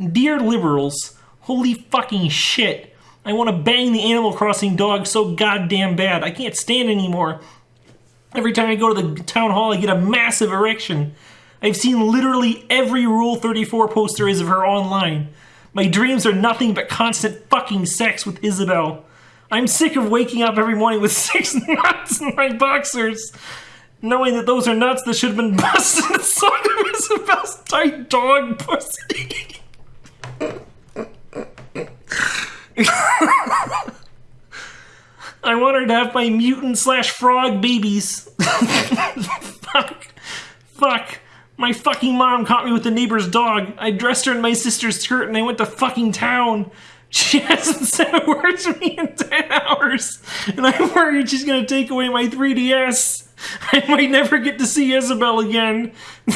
Dear liberals, holy fucking shit. I want to bang the Animal Crossing dog so goddamn bad. I can't stand anymore. Every time I go to the town hall, I get a massive erection. I've seen literally every Rule 34 poster is of her online. My dreams are nothing but constant fucking sex with Isabelle. I'm sick of waking up every morning with six nuts in my boxers, knowing that those are nuts that should have been busted inside of Isabelle's tight dog pussy. I want her to have my mutant slash frog babies. Fuck. Fuck. My fucking mom caught me with the neighbor's dog. I dressed her in my sister's skirt and I went to fucking town. She hasn't said a word to me in 10 hours. And I'm worried she's gonna take away my 3DS. I might never get to see Isabelle again.